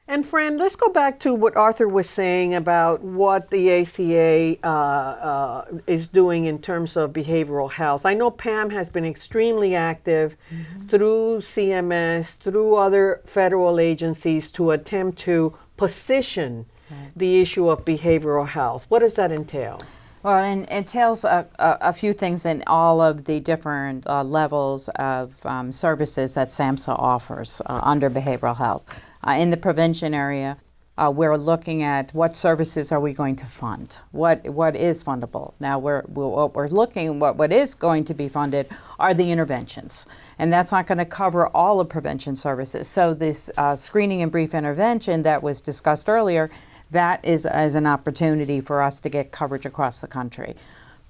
And Fran, let's go back to what Arthur was saying about what the ACA uh, uh, is doing in terms of behavioral health. I know Pam has been extremely active mm -hmm. through CMS, through other federal agencies to attempt to position right. the issue of behavioral health. What does that entail? Well, it entails a, a, a, few things in all of the different uh, levels of um, services that SAMHSA offers uh, under behavioral health. Uh, in the prevention area, uh, we're looking at what services are we going to fund? What what is fundable? Now, we're, we're, what we're looking, what, what is going to be funded are the interventions. And that's not going to cover all of prevention services. So this uh, screening and brief intervention that was discussed earlier that is, is an opportunity for us to get coverage across the country.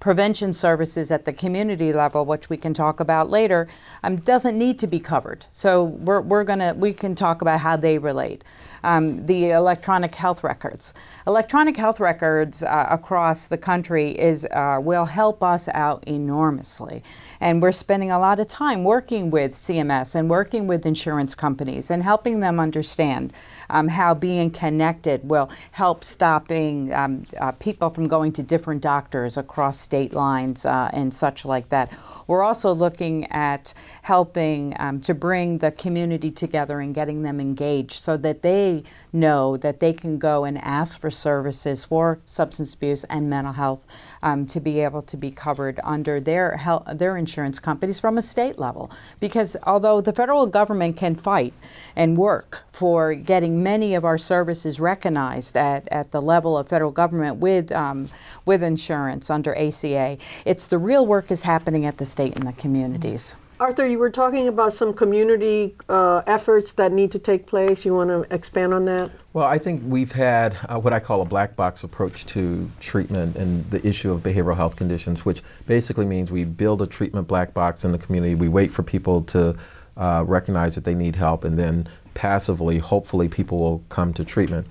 Prevention services at the community level, which we can talk about later, um, doesn't need to be covered. So we're, we're gonna, we can talk about how they relate. um, the electronic health records. Electronic health records uh, across the country is uh, will help us out enormously. And we're spending a lot of time working with CMS and working with insurance companies and helping them understand um, how being connected will help stopping um, uh, people from going to different doctors across state lines uh, and such like that. We're also looking at helping um, to bring the community together and getting them engaged so that they know that they can go and ask for services for substance abuse and mental health um, to be able to be covered under their health, their insurance companies from a state level. Because although the federal government can fight and work for getting many of our services recognized at, at the level of federal government with um, with insurance under ACA, it's the real work is happening at the state and the communities. Arthur, you were talking about some community uh, efforts that need to take place. You want to expand on that? Well, I think we've had uh, what I call a black box approach to treatment and the issue of behavioral health conditions, which basically means we build a treatment black box in the community. We wait for people to uh, recognize that they need help, and then passively, hopefully, people will come to treatment.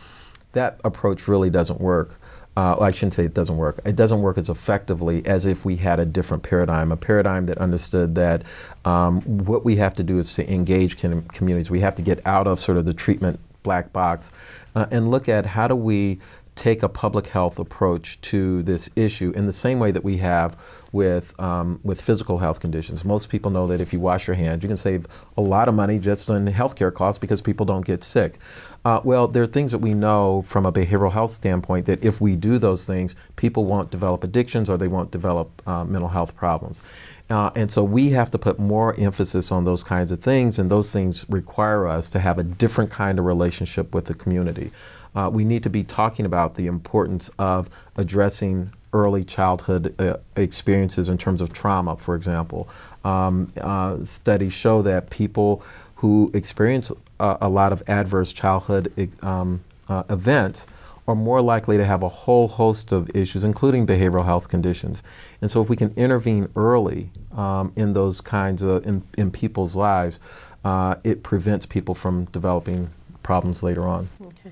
That approach really doesn't work. Uh, well, I shouldn't say it doesn't work. It doesn't work as effectively as if we had a different paradigm, a paradigm that understood that um, what we have to do is to engage com communities. We have to get out of sort of the treatment black box uh, and look at how do we take a public health approach to this issue in the same way that we have with, um, with physical health conditions. Most people know that if you wash your hands, you can save a lot of money just on healthcare costs because people don't get sick. Uh, well, there are things that we know from a behavioral health standpoint that if we do those things, people won't develop addictions or they won't develop uh, mental health problems. Uh, and so we have to put more emphasis on those kinds of things, and those things require us to have a different kind of relationship with the community. Uh, we need to be talking about the importance of addressing early childhood uh, experiences in terms of trauma, for example. Um, uh, studies show that people who experience a, a lot of adverse childhood um, uh, events are more likely to have a whole host of issues, including behavioral health conditions. And so if we can intervene early um, in those kinds of, in, in people's lives, uh, it prevents people from developing problems later on. Okay.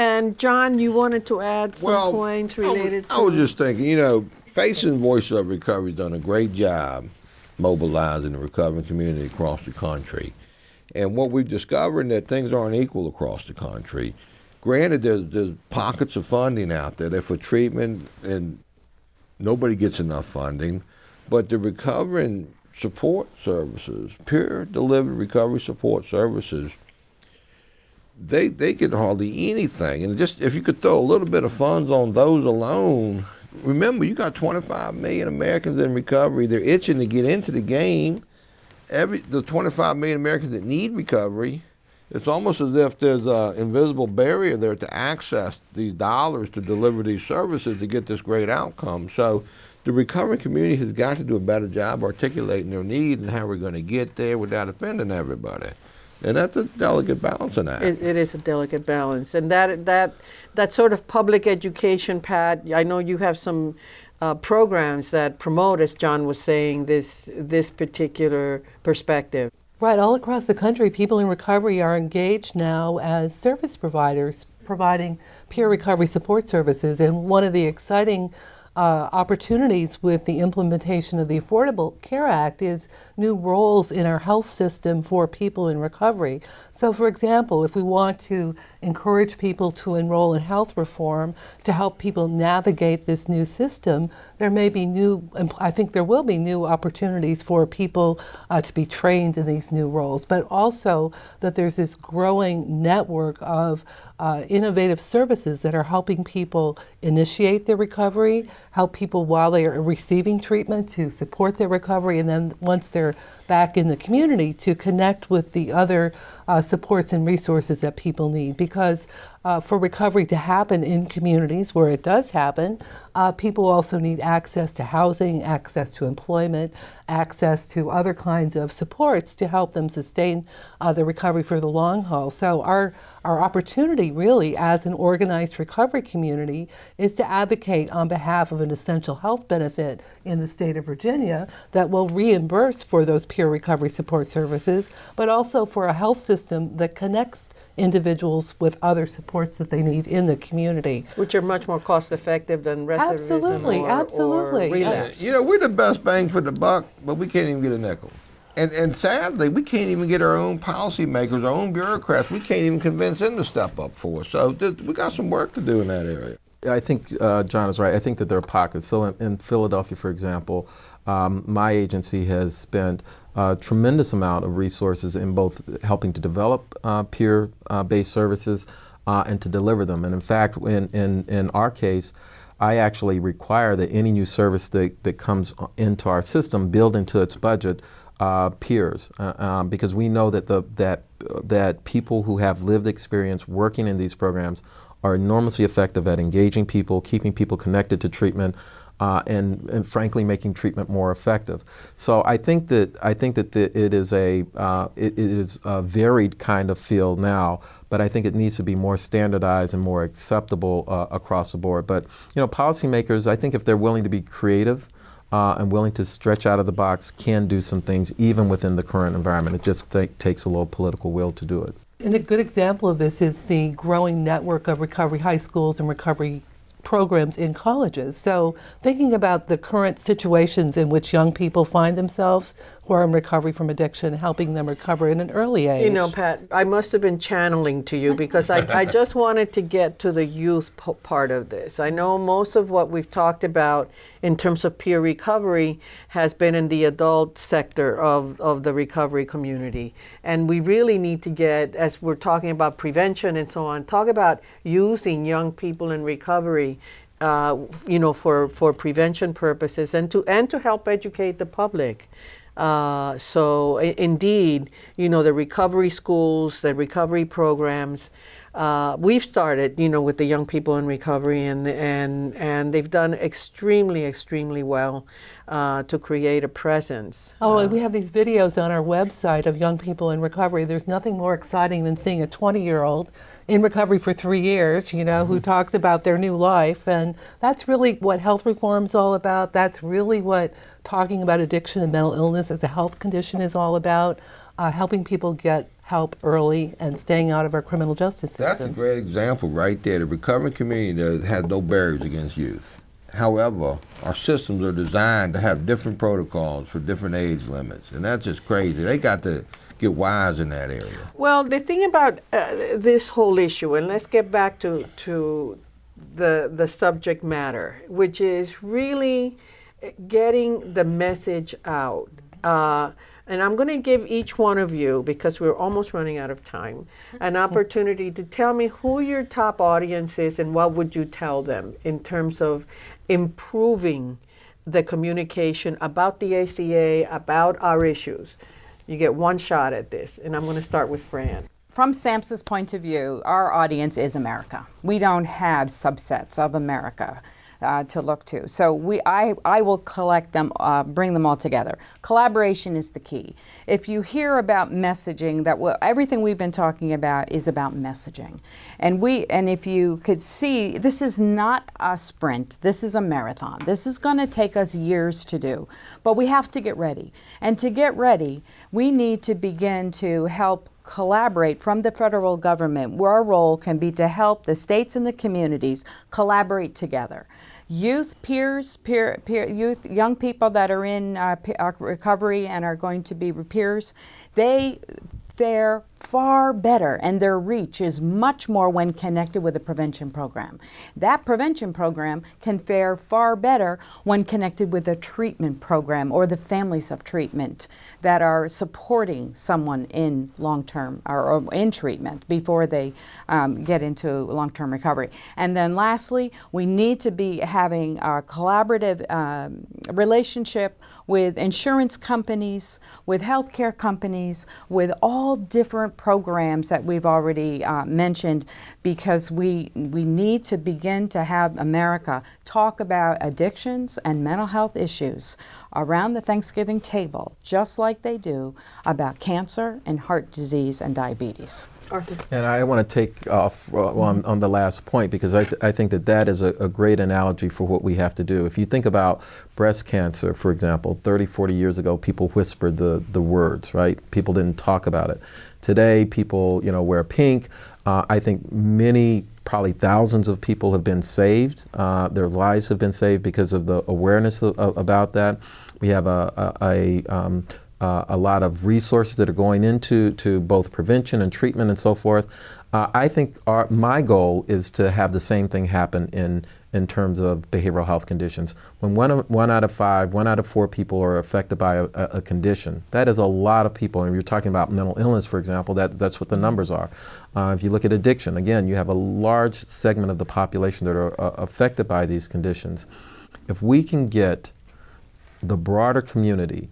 And John, you wanted to add some well, points related I was, I was just thinking, you know, Facing Voice of Recovery has done a great job mobilizing the recovering community across the country. And what we've discovered that things aren't equal across the country. Granted, there's, there's pockets of funding out there that for treatment and nobody gets enough funding, but the recovering support services, peer delivered recovery support services, they they get hardly anything. And just if you could throw a little bit of funds on those alone, remember you got 25 million Americans in recovery. They're itching to get into the game every the 25 million Americans that need recovery, it's almost as if there's an invisible barrier there to access these dollars to deliver these services to get this great outcome. So the recovery community has got to do a better job articulating their needs and how we're going to get there without offending everybody. And that's a delicate balancing act. It, it is a delicate balance, and that that that sort of public education, Pat. I know you have some uh, programs that promote, as John was saying, this, this particular perspective. Right, all across the country, people in recovery are engaged now as service providers, providing peer recovery support services. And one of the exciting uh, opportunities with the implementation of the Affordable Care Act is new roles in our health system for people in recovery. So, for example, if we want to encourage people to enroll in health reform to help people navigate this new system, there may be new, I think there will be new opportunities for people uh, to be trained in these new roles, but also that there's this growing network of uh, innovative services that are helping people initiate their recovery, help people while they are receiving treatment to support their recovery, and then once they're back in the community to connect with the other uh, supports and resources that people need. Because uh, for recovery to happen in communities where it does happen, uh, people also need access to housing, access to employment, access to other kinds of supports to help them sustain uh, the recovery for the long haul. So our, our opportunity really as an organized recovery community is to advocate on behalf of an essential health benefit in the state of Virginia that will reimburse for those peer recovery support services, but also for a health system that connects individuals with other supports that they need in the community. Which are much more cost effective than recidivism Absolutely, or, absolutely. or relapse. You know, we're the best bang for the buck, but we can't even get a nickel. And, and sadly, we can't even get our own policymakers, our own bureaucrats. We can't even convince them to step up for us. So th- we got some work to do in that area. I think uh, John is right. I think that there are pockets. So in, in Philadelphia, for example, um, my agency has spent a tremendous amount of resources in both helping to develop uh, peer-based services uh, and to deliver them. And in fact, in, in, in our case, I actually require that any new service that, that comes into our system build into its budget uh, peers uh, um, because we know that the that that people who have lived experience working in these programs are enormously effective at engaging people, keeping people connected to treatment, uh, and, and frankly making treatment more effective. So I think that I think that the, it is a uh, it, it is a varied kind of field now, but I think it needs to be more standardized and more acceptable uh, across the board. But you know, policymakers, I think if they're willing to be creative. Uh, and willing to stretch out of the box can do some things even within the current environment. It just takes a little political will to do it. And a good example of this is the growing network of recovery high schools and recovery programs in colleges. So, thinking about the current situations in which young people find themselves who are in recovery from addiction, helping them recover in an early age. You know, Pat, I must have been channeling to you because I, I just wanted to get to the youth p- part of this. I know most of what we've talked about in terms of peer recovery has been in the adult sector of, of the recovery community. And we really need to get, as we're talking about prevention and so on, talk about using young people in recovery uh, you know, for, for prevention purposes and to, and to help educate the public. Uh, so indeed, you know, the recovery schools, the recovery programs, uh, we've started, you know, with the young people in recovery, and and and they've done extremely, extremely well uh, to create a presence. Oh, and we have these videos on our website of young people in recovery. There's nothing more exciting than seeing a 20 year old in recovery for three years, you know, who talks about their new life. And that's really what health reform is all about. That's really what talking about addiction and mental illness as a health condition is all about. Uh, helping people get help early and staying out of our criminal justice system. That's a great example right there. The recovery community has no barriers against youth. However, our systems are designed to have different protocols for different age limits, and that's just crazy. They got to get wise in that area. Well, the thing about uh, this whole issue, and let's get back to to the the subject matter, which is really getting the message out. Uh, and I'm going to give each one of you, because we're almost running out of time, an opportunity to tell me who your top audience is and what would you tell them in terms of improving the communication about the ACA, about our issues. You get one shot at this, and I'm going to start with Fran. From SAMHSA's point of view, our audience is America. We don't have subsets of America. Uh, to look to. So we, I, I will collect them, uh, bring them all together. Collaboration is the key. If you hear about messaging, that w- everything we've been talking about is about messaging, and we, and if you could see, this is not a sprint. This is a marathon. This is going to take us years to do, but we have to get ready. And to get ready, we need to begin to help collaborate from the federal government, where our role can be to help the states and the communities collaborate together. Youth, peers, peer, peer, youth, young people that are in uh, uh, recovery and are going to be peers, they fare far better and their reach is much more when connected with a prevention program. That prevention program can fare far better when connected with a treatment program or the families of treatment that are supporting someone in long term or, or in treatment before they um, get into long term recovery. And then lastly, we need to be having a collaborative um, relationship with insurance companies, with healthcare companies, with all different programs that we've already uh, mentioned because we, we need to begin to have America talk about addictions and mental health issues around the Thanksgiving table, just like they do about cancer and heart disease and diabetes. Arthur. And I want to take off uh, on, on the last point because I, th I think that that is a, a, great analogy for what we have to do. If you think about breast cancer, for example, 30, 40 years ago, people whispered the, the words, right? People didn't talk about it. Today, people, you know, wear pink. Uh, I think many, probably thousands of people have been saved. Uh, their lives have been saved because of the awareness of, of, about that. We have a, a, a um, uh, a lot of resources that are going into to both prevention and treatment and so forth. Uh, I think our, my goal is to have the same thing happen in in terms of behavioral health conditions. When one, one out of five, one out of four people are affected by a, a, condition, that is a lot of people. And you're talking about mental illness, for example, that, that's what the numbers are. Uh, if you look at addiction, again, you have a large segment of the population that are uh, affected by these conditions. If we can get the broader community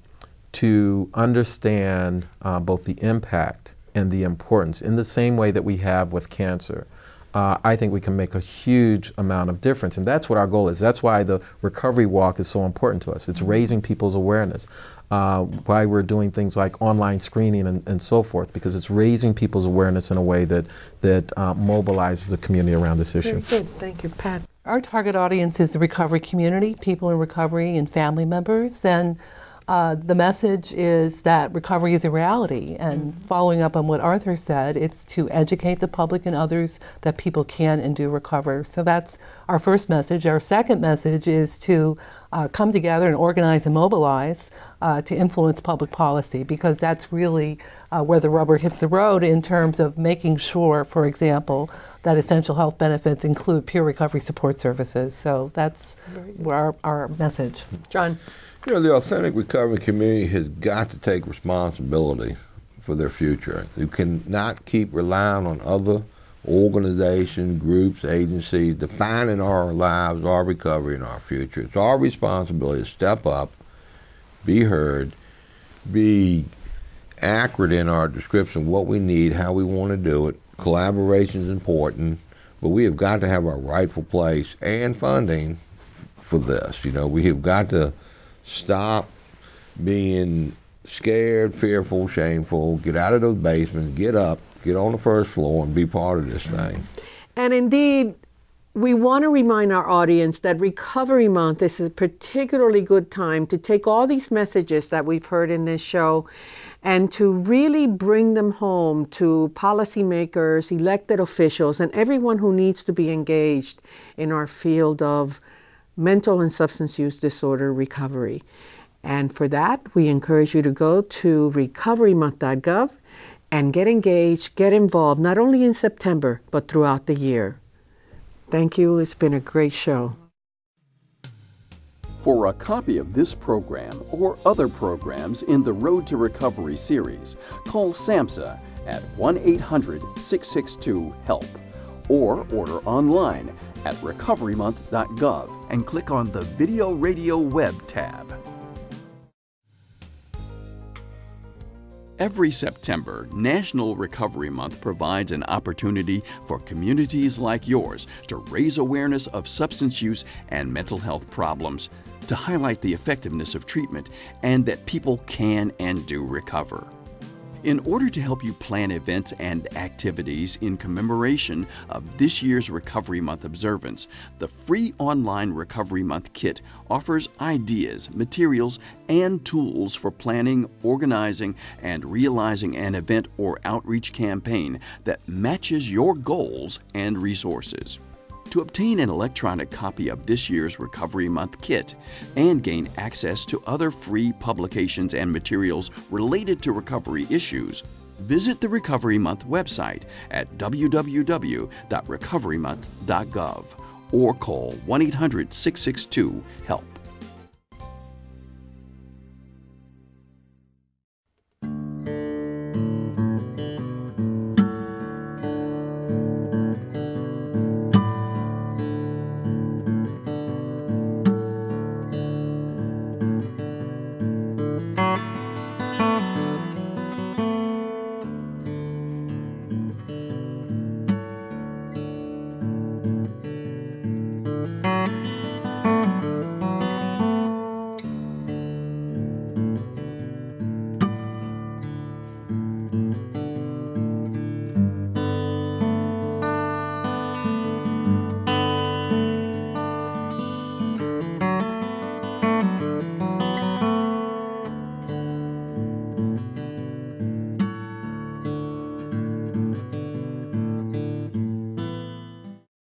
to understand uh, both the impact and the importance in the same way that we have with cancer. Uh, I think we can make a huge amount of difference. And that's what our goal is. That's why the recovery walk is so important to us. It's mm-hmm. raising people's awareness. Uh, why we're doing things like online screening and, and, so forth, because it's raising people's awareness in a way that, that uh, mobilizes the community around this issue. Very good. Thank you, Pat. Our target audience is the recovery community, people in recovery and family members. And uh, the message is that recovery is a reality. And mm -hmm. following up on what Arthur said, it's to educate the public and others that people can and do recover. So that's our first message. Our second message is to uh, come together and organize and mobilize uh, to influence public policy because that's really uh, where the rubber hits the road in terms of making sure, for example, that essential health benefits include peer recovery support services. So that's our, our message. John. You know, the authentic recovery community has got to take responsibility for their future. You cannot keep relying on other organizations, groups, agencies defining our lives, our recovery, and our future. It's our responsibility to step up, be heard, be accurate in our description of what we need, how we want to do it. Collaboration is important, but we have got to have our rightful place and funding for this. You know, we have got to stop being scared, fearful, shameful, get out of those basements, get up, get on the first floor, and be part of this thing. And indeed, we want to remind our audience that Recovery Month is a particularly good time to take all these messages that we've heard in this show and to really bring them home to policymakers, elected officials, and everyone who needs to be engaged in our field of mental and substance use disorder recovery. And for that, we encourage you to go to recoverymonth.gov and get engaged, get involved, not only in September, but throughout the year. Thank you. It's been a great show. For a copy of this program or other programs in the Road to Recovery series, call SAMHSA at 1 800 662 HELP or order online at recoverymonth.gov and click on the Video Radio Web tab. Every September, National Recovery Month provides an opportunity for communities like yours to raise awareness of substance use and mental health problems, to highlight the effectiveness of treatment, and that people can and do recover. In order to help you plan events and activities in commemoration of this year's Recovery Month observance, the free online Recovery Month kit offers ideas, materials, and tools for planning, organizing, and realizing an event or outreach campaign that matches your goals and resources. To obtain an electronic copy of this year's Recovery Month kit and gain access to other free publications and materials related to recovery issues, visit the Recovery Month website at www.recoverymonth.gov or call 1 800 662 HELP.